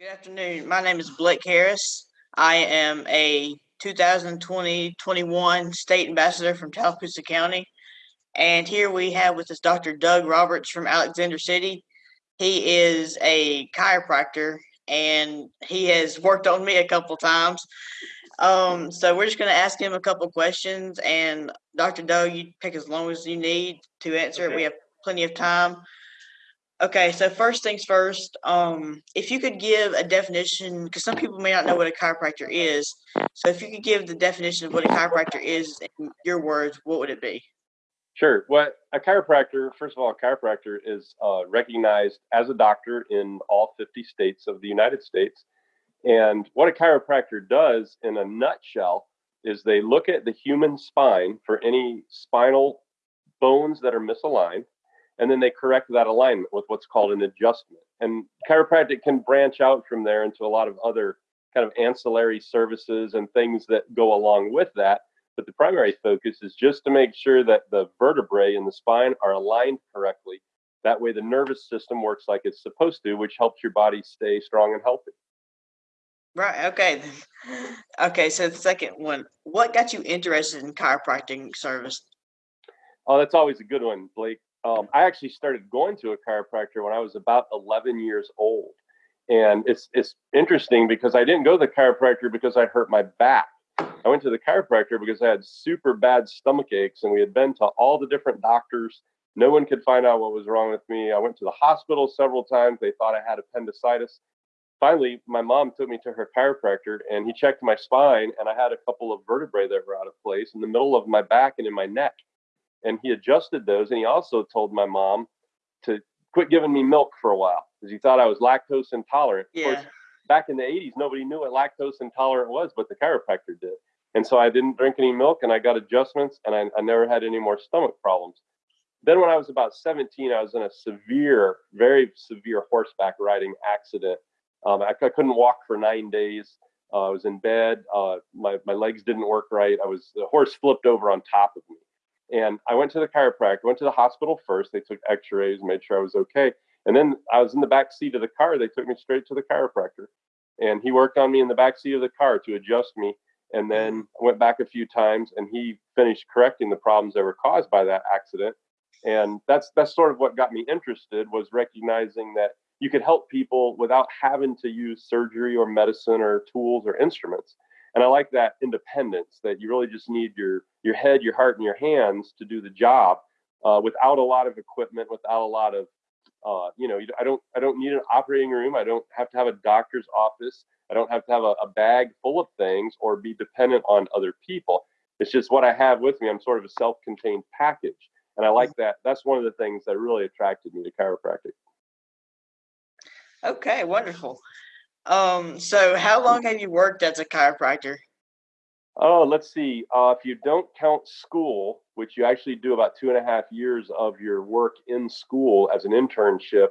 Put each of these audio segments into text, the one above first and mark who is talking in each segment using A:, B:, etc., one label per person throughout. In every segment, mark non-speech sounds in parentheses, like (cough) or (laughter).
A: Good afternoon. My name is Blake Harris. I am a 2020-21 state ambassador from Tallapoosa County. And here we have with us Dr. Doug Roberts from Alexander City. He is a chiropractor and he has worked on me a couple times. Um, so we're just going to ask him a couple questions and Dr. Doug, you take as long as you need to answer okay. it. We have plenty of time. Okay, so first things first, um, if you could give a definition, because some people may not know what a chiropractor is. So if you could give the definition of what a chiropractor is in your words, what would it be?
B: Sure. What a chiropractor, first of all, a chiropractor is uh, recognized as a doctor in all 50 states of the United States. And what a chiropractor does in a nutshell is they look at the human spine for any spinal bones that are misaligned and then they correct that alignment with what's called an adjustment. And chiropractic can branch out from there into a lot of other kind of ancillary services and things that go along with that. But the primary focus is just to make sure that the vertebrae in the spine are aligned correctly. That way, the nervous system works like it's supposed to, which helps your body stay strong and healthy.
A: Right. Okay. (laughs) Okay. So the second one, what got you interested in chiropractic service?
B: Oh, that's always a good one, Blake um, I actually started going to a chiropractor when I was about 11 years old. And it's it's interesting because I didn't go to the chiropractor because I hurt my back. I went to the chiropractor because I had super bad stomach aches, and we had been to all the different doctors. No one could find out what was wrong with me. I went to the hospital several times. They thought I had appendicitis. Finally, my mom took me to her chiropractor, and he checked my spine, and I had a couple of vertebrae that were out of place in the middle of my back and in my neck and he adjusted those. And he also told my mom to quit giving me milk for a while because he thought I was lactose intolerant.
A: Yeah. Of course,
B: back in the 80s, nobody knew what lactose intolerant was, but the chiropractor did. And so I didn't drink any milk and I got adjustments and I, I never had any more stomach problems. Then, when I was about 17, I was in a severe, very severe horseback riding accident. Um, I, I, couldn't walk for nine days. Uh, I was in bed. Uh, my, my legs didn't work right. I was, the horse flipped over on top of me. And I went to the chiropractor, went to the hospital first. They took x rays, made sure I was okay. And then I was in the back seat of the car. They took me straight to the chiropractor. And he worked on me in the back seat of the car to adjust me. And then I went back a few times and he finished correcting the problems that were caused by that accident. And that's that's sort of what got me interested was recognizing that you could help people without having to use surgery or medicine or tools or instruments and I like that independence that you really just need your your head, your heart, and your hands to do the job uh, without a lot of equipment, without a lot of uh, you know, I don't I don't need an operating room. I don't have to have a doctor's office. I don't have to have a, a bag full of things or be dependent on other people. It's just what I have with me. I'm sort of a self-contained package, and I like that. That's one of the things that really attracted me to chiropractic.
A: Okay, wonderful. Um, so how long have you worked as a chiropractor?
B: Oh, let's see. Uh, if you don't count school, which you actually do about two and a half years of your work in school as an internship,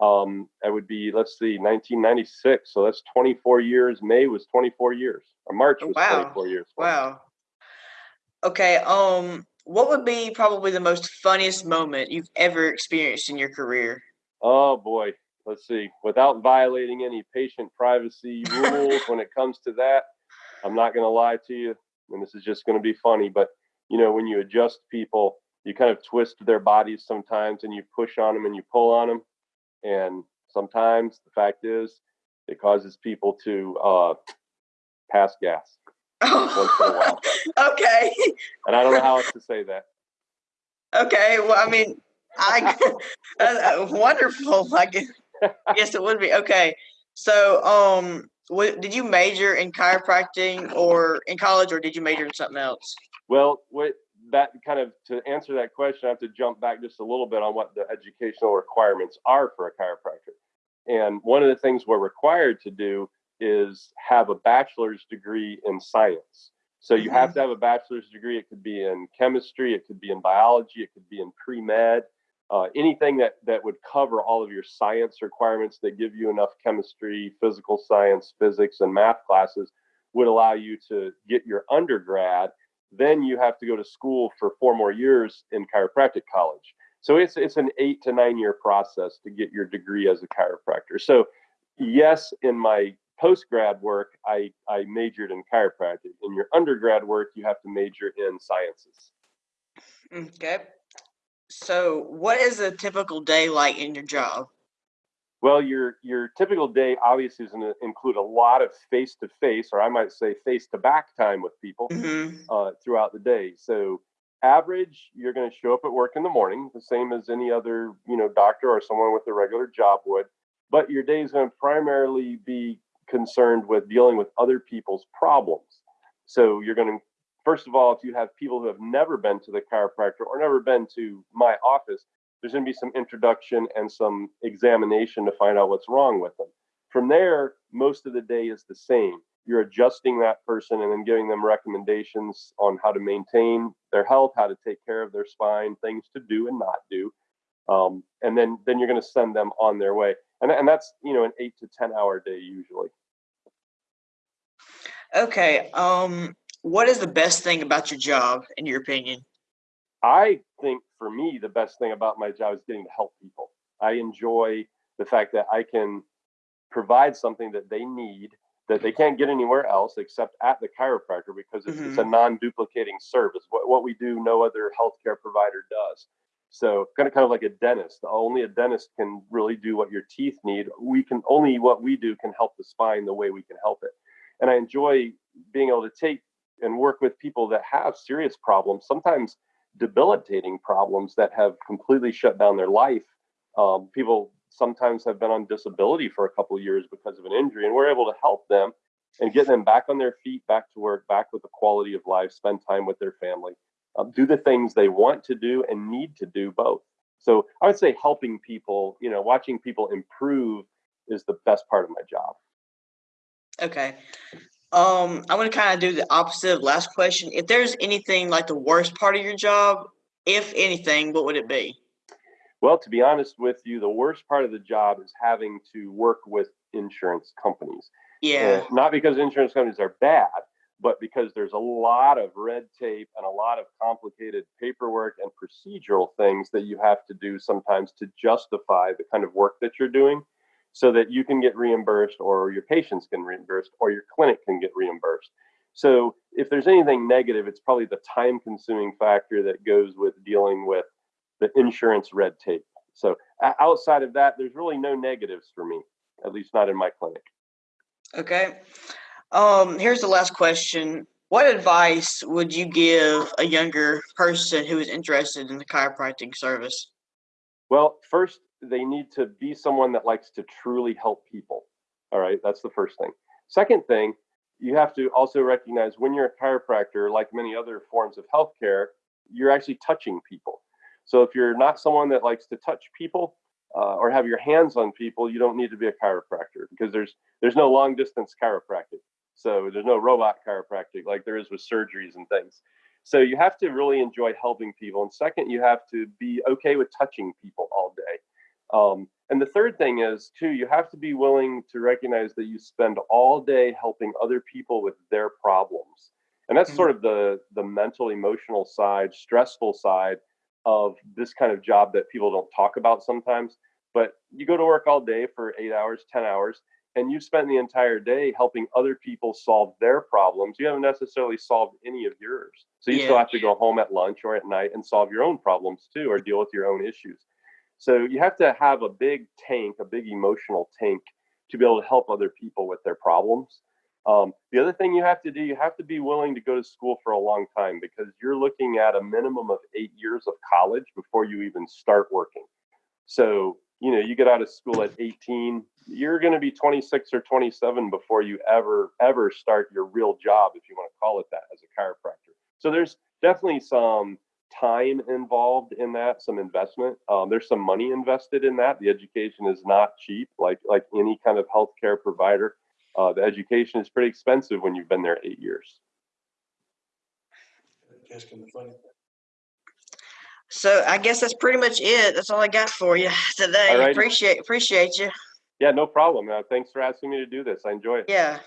B: um, that would be, let's see, 1996. So that's 24 years. May was 24 years. Or March was wow. 24 years.
A: Wow. Okay. Um, what would be probably the most funniest moment you've ever experienced in your career?
B: Oh boy let's see, without violating any patient privacy (laughs) rules when it comes to that, I'm not going to lie to you, and this is just going to be funny, but you know, when you adjust people, you kind of twist their bodies sometimes and you push on them and you pull on them. And sometimes the fact is it causes people to uh, pass gas.
A: Oh, (laughs) okay.
B: And I don't know how else to say that.
A: Okay. Well, I mean, I (laughs) (laughs) uh, wonderful. Like yes, it would be. Okay. So, um, what, did you major in chiropractic or in college, or did you major in something else?
B: Well, what that kind of to answer that question, I have to jump back just a little bit on what the educational requirements are for a chiropractor. And one of the things we're required to do is have a bachelor's degree in science. So you mm-hmm. have to have a bachelor's degree. It could be in chemistry, it could be in biology, it could be in pre med, uh, anything that that would cover all of your science requirements that give you enough chemistry, physical science, physics, and math classes would allow you to get your undergrad. Then you have to go to school for four more years in chiropractic college. So it's it's an eight to nine year process to get your degree as a chiropractor. So Yes, in my post grad work, I, I majored in chiropractic. In your undergrad work, you have to major in sciences.
A: Okay. So, what is a typical day like in your job?
B: Well, your your typical day obviously is going to include a lot of face to face, or I might say face to back time with people
A: hmm
B: uh, throughout the day. So, average, you're going to show up at work in the morning, the same as any other you know doctor or someone with a regular job would. But your day is going to primarily be concerned with dealing with other people's problems. So, you're going to first of all, if you have people who have never been to the chiropractor or never been to my office there's going to be some introduction and some examination to find out what's wrong with them. From there, most of the day is the same. You're adjusting that person and then giving them recommendations on how to maintain their health, how to take care of their spine, things to do and not do. Um, and then, then you're going to send them on their way. And, and that's, you know, an eight to 10 hour day usually.
A: Okay. Um, what is the best thing about your job, in your opinion?
B: I think for me, the best thing about my job is getting to help people. I enjoy the fact that I can provide something that they need that they can't get anywhere else except at the chiropractor because it's, it's a mm-hmm. non-duplicating service. What, what we do, no other healthcare provider does. So kind of kind of like a dentist. Only a dentist can really do what your teeth need. We can only what we do can help the spine the way we can help it. And I enjoy being able to take and work with people that have serious problems. Sometimes debilitating problems that have completely shut down their life. Um, people sometimes have been on disability for a couple years because of an injury, and we're able to help them and get them back on their feet, back to work, back with the quality of life, spend time with their family, um, do the things they want to do and need to do both. So I would say helping people, you know, watching people improve is the best part of my job.
A: Okay. Um, I'm gonna kind of do the opposite of last question. If there's anything like the worst part of your job, if anything, what would it be?
B: Well, to be honest with you, the worst part of the job is having to work with insurance companies.
A: Yeah.
B: Uh, not because insurance companies are bad, but because there's a lot of red tape and a lot of complicated paperwork and procedural things that you have to do sometimes to justify the kind of work that you're doing so that you can get reimbursed or your patients can reimbursed or your clinic can get reimbursed. So if there's anything negative, it's probably the time consuming factor that goes with dealing with the insurance red tape. So outside of that, there's really no negatives for me, at least not in my clinic.
A: Okay. Um, here's the last question. What advice would you give a younger person who is interested in the chiropractic service?
B: Well, first, they need to be someone that likes to truly help people. All right, that's the first thing. Second thing, you have to also recognize when you're a chiropractor, like many other forms of healthcare, you're actually touching people. So if you're not someone that likes to touch people uh, or have your hands on people, you don't need to be a chiropractor because there's there's no long distance chiropractic. So there's no robot chiropractic like there is with surgeries and things. So you have to really enjoy helping people. And second, you have to be okay with touching people day. Um, and the third thing is, too, you have to be willing to recognize that you spend all day helping other people with their problems. And that's
A: Mhm.
B: sort of the, the mental, emotional side, stressful side of this kind of job that people don't talk about sometimes. But you go to work all day for eight hours, 10 hours, and you spend the entire day helping other people solve their problems. You haven't necessarily solved any of yours. So you still have to go home at lunch or at night and solve your own problems too, or deal with your own issues. So you have to have a big tank, a big emotional tank to be able to help other people with their problems. Um, the other thing you have to do, you have to be willing to go to school for a long time because you're looking at a minimum of eight years of college before you even start working. So, you know, you get out of school at 18, you're going to be 26 or 27 before you ever, ever start your real job, if you want to call it that, as a chiropractor. So there's definitely some time involved in that, some investment. Um, there's some money invested in that. The education is not cheap, like like any kind of healthcare provider. Uh, the education is pretty expensive when you've been there eight years.
A: So I guess that's pretty much it. That's all I got for you today.
B: Alrighty.
A: Appreciate appreciate you.
B: Yeah, no problem. Uh, thanks for asking me to do this. I enjoy it.
A: Yeah.